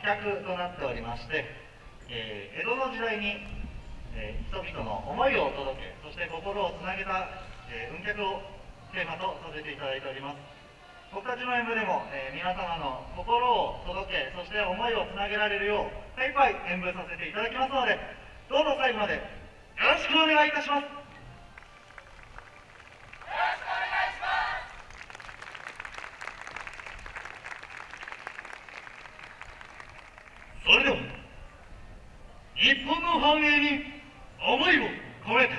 企画となっておりまして、えー、江戸の時代に、えー、人々の思いを届けそして心をつなげた、えー、運脚をテーマとさせていただいております。僕たちの演舞でも、えー、皆様の心を届けそして思いをつなげられるよう精一杯演舞させていただきますのでどうぞ最後までよろしくお願いいたしますそれでは日本の繁栄に思いを込めて。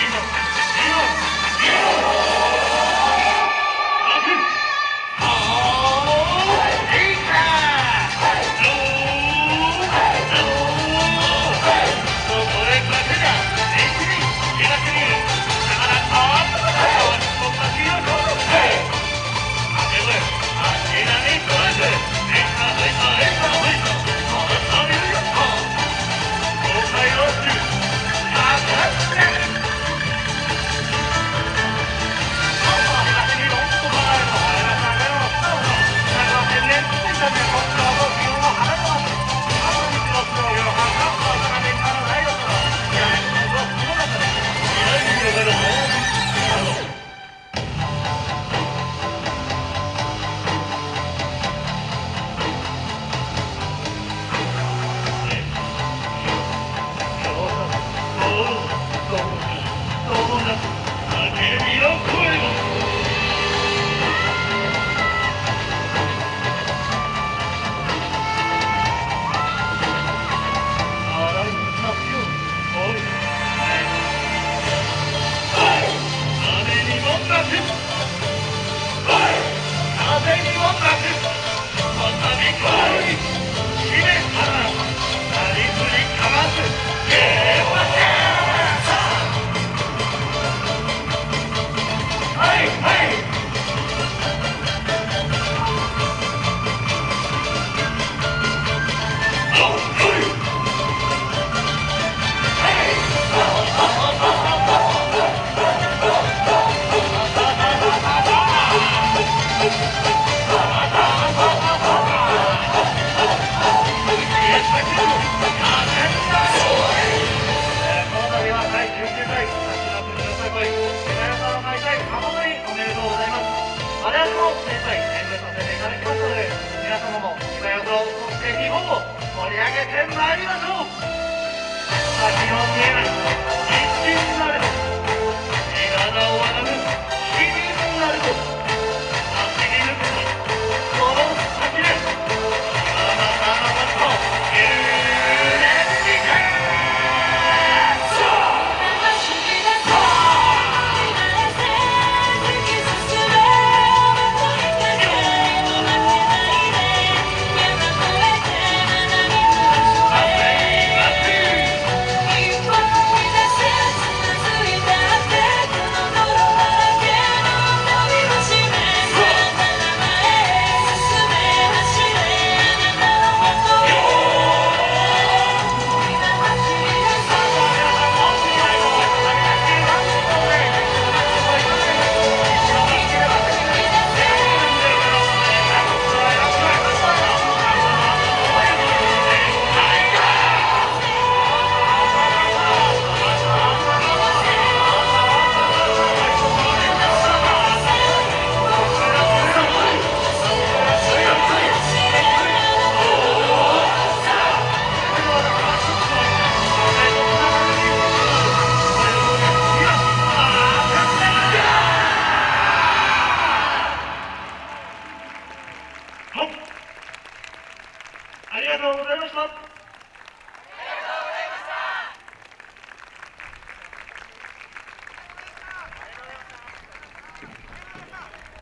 今、今、今、今。叫びの声も